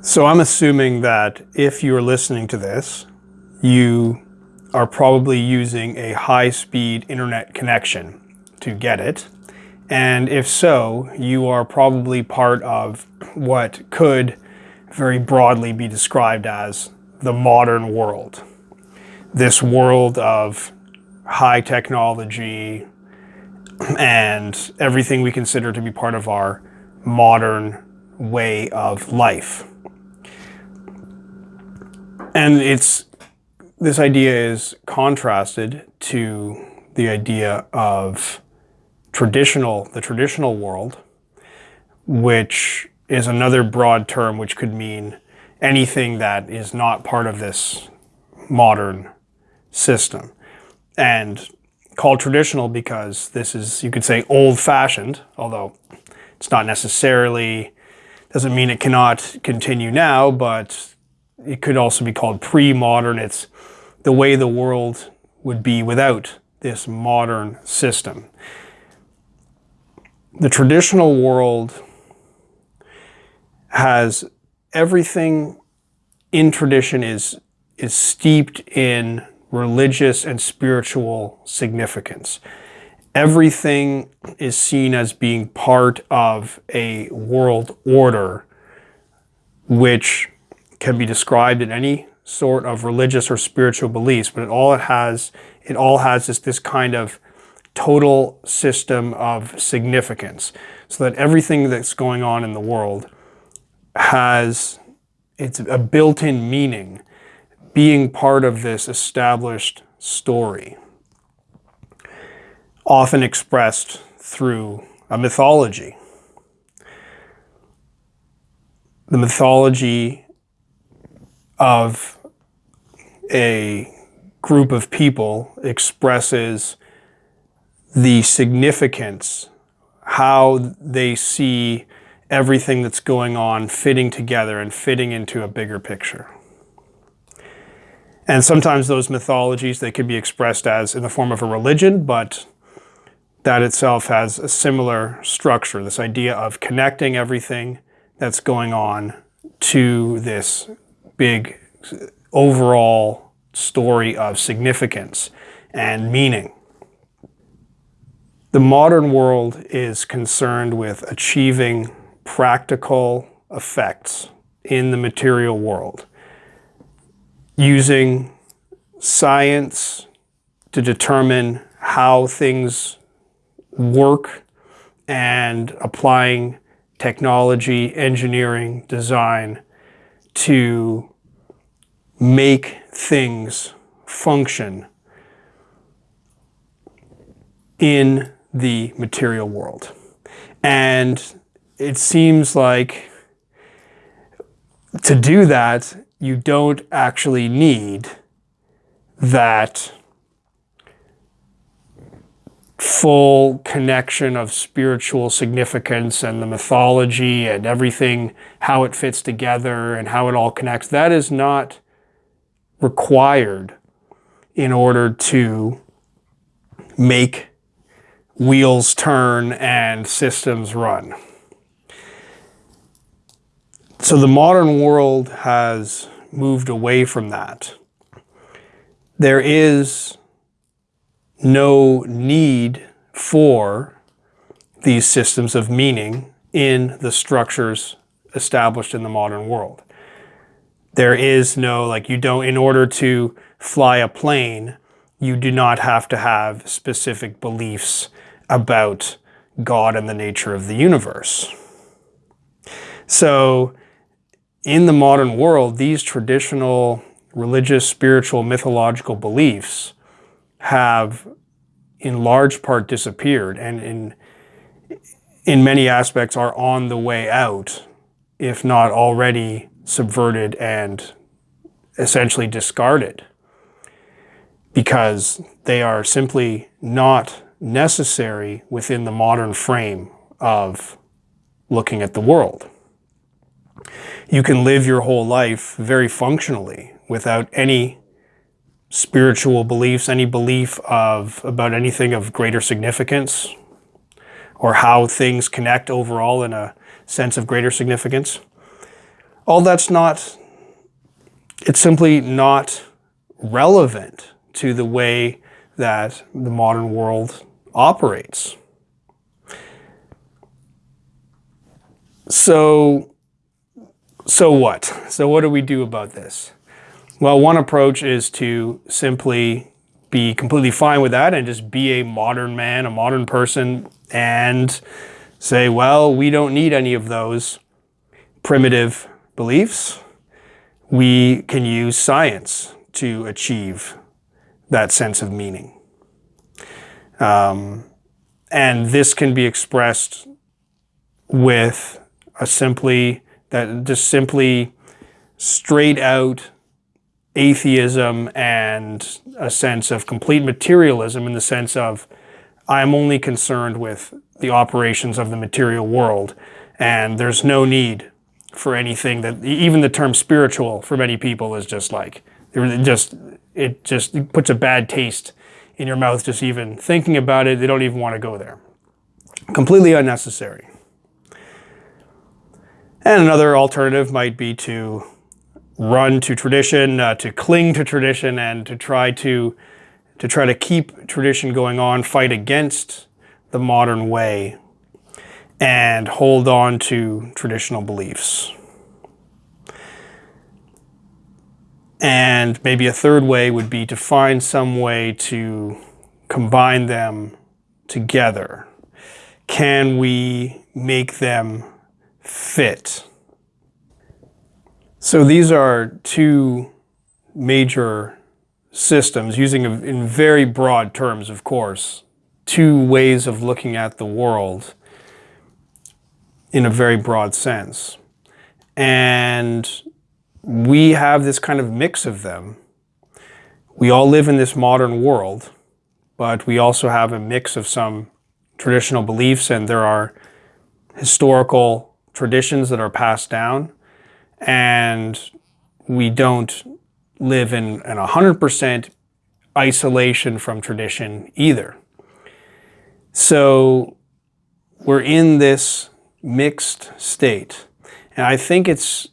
So I'm assuming that if you're listening to this, you are probably using a high-speed internet connection to get it. And if so, you are probably part of what could very broadly be described as the modern world. This world of high technology and everything we consider to be part of our modern way of life. And it's this idea is contrasted to the idea of traditional, the traditional world, which is another broad term which could mean anything that is not part of this modern system. And called traditional because this is, you could say, old-fashioned, although it's not necessarily, doesn't mean it cannot continue now, but it could also be called pre-modern. It's the way the world would be without this modern system. The traditional world has everything in tradition is, is steeped in religious and spiritual significance. Everything is seen as being part of a world order which can be described in any sort of religious or spiritual beliefs, but it all it has, it all has is this kind of total system of significance. So that everything that's going on in the world has it's a built-in meaning being part of this established story, often expressed through a mythology. The mythology of a group of people expresses the significance, how they see everything that's going on fitting together and fitting into a bigger picture. And sometimes those mythologies, they can be expressed as in the form of a religion, but that itself has a similar structure, this idea of connecting everything that's going on to this big overall story of significance and meaning. The modern world is concerned with achieving practical effects in the material world using science to determine how things work and applying technology, engineering, design to make things function in the material world. And it seems like to do that, you don't actually need that full connection of spiritual significance and the mythology and everything, how it fits together and how it all connects. That is not required in order to make wheels turn and systems run. So the modern world has moved away from that. There is no need for these systems of meaning in the structures established in the modern world. There is no, like you don't, in order to fly a plane, you do not have to have specific beliefs about God and the nature of the universe. So in the modern world, these traditional religious, spiritual, mythological beliefs have in large part disappeared and in, in many aspects are on the way out, if not already subverted and essentially discarded because they are simply not necessary within the modern frame of looking at the world. You can live your whole life very functionally without any spiritual beliefs, any belief of about anything of greater significance or how things connect overall in a sense of greater significance. all that's not, it's simply not relevant to the way that the modern world operates. So, so what? So what do we do about this? Well, one approach is to simply be completely fine with that and just be a modern man, a modern person, and say, well, we don't need any of those primitive beliefs. We can use science to achieve that sense of meaning. Um, and this can be expressed with a simply, that just simply straight out atheism and a sense of complete materialism in the sense of I'm only concerned with the operations of the material world and there's no need for anything that even the term spiritual for many people is just like it just it just puts a bad taste in your mouth just even thinking about it. They don't even want to go there. Completely unnecessary. And another alternative might be to run to tradition, uh, to cling to tradition, and to try to to try to keep tradition going on, fight against the modern way, and hold on to traditional beliefs. And maybe a third way would be to find some way to combine them together. Can we make them fit? So these are two major systems using in very broad terms, of course, two ways of looking at the world in a very broad sense. And we have this kind of mix of them. We all live in this modern world, but we also have a mix of some traditional beliefs and there are historical traditions that are passed down and we don't live in an 100% isolation from tradition either. So we're in this mixed state. And I think it's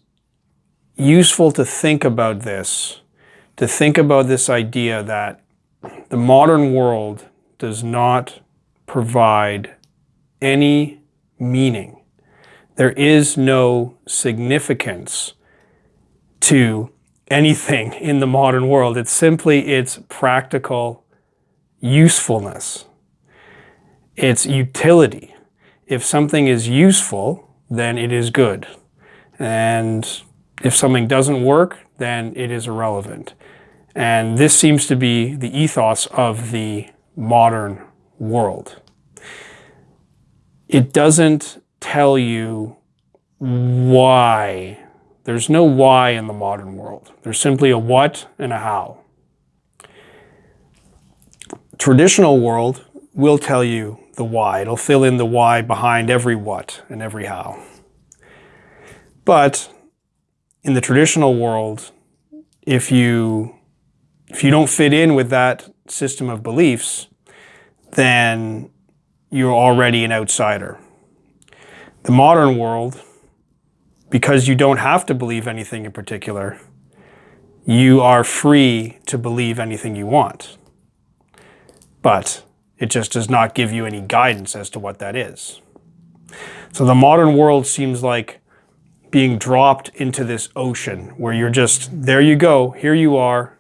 useful to think about this, to think about this idea that the modern world does not provide any meaning there is no significance to anything in the modern world. It's simply its practical usefulness. Its utility. If something is useful, then it is good. And if something doesn't work, then it is irrelevant. And this seems to be the ethos of the modern world. It doesn't tell you why. There's no why in the modern world. There's simply a what and a how. Traditional world will tell you the why. It'll fill in the why behind every what and every how. But in the traditional world, if you if you don't fit in with that system of beliefs, then you're already an outsider. The modern world, because you don't have to believe anything in particular, you are free to believe anything you want. But it just does not give you any guidance as to what that is. So the modern world seems like being dropped into this ocean where you're just, there you go, here you are.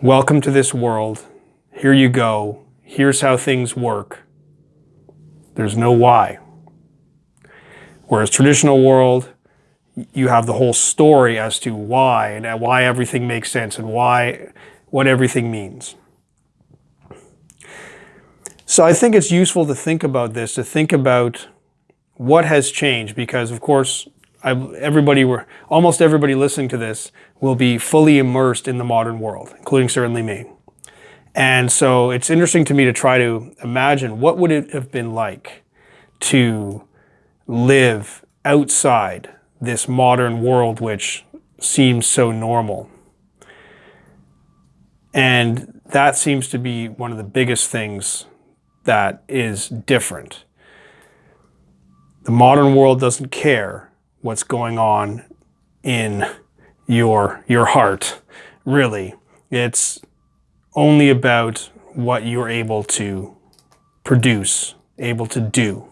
Welcome to this world. Here you go. Here's how things work. There's no why. Whereas traditional world, you have the whole story as to why and why everything makes sense and why what everything means. So I think it's useful to think about this, to think about what has changed because of course I've, everybody were almost everybody listening to this will be fully immersed in the modern world, including certainly me. And so it's interesting to me to try to imagine what would it have been like to live outside this modern world which seems so normal. And that seems to be one of the biggest things that is different. The modern world doesn't care what's going on in your your heart. Really, it's only about what you're able to produce, able to do.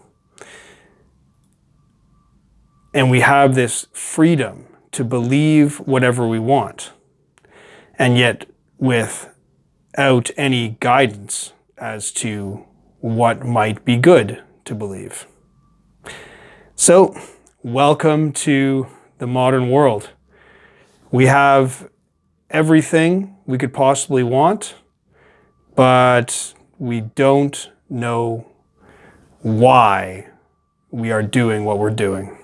And we have this freedom to believe whatever we want. And yet, without any guidance as to what might be good to believe. So, welcome to the modern world. We have everything we could possibly want, but we don't know why we are doing what we're doing.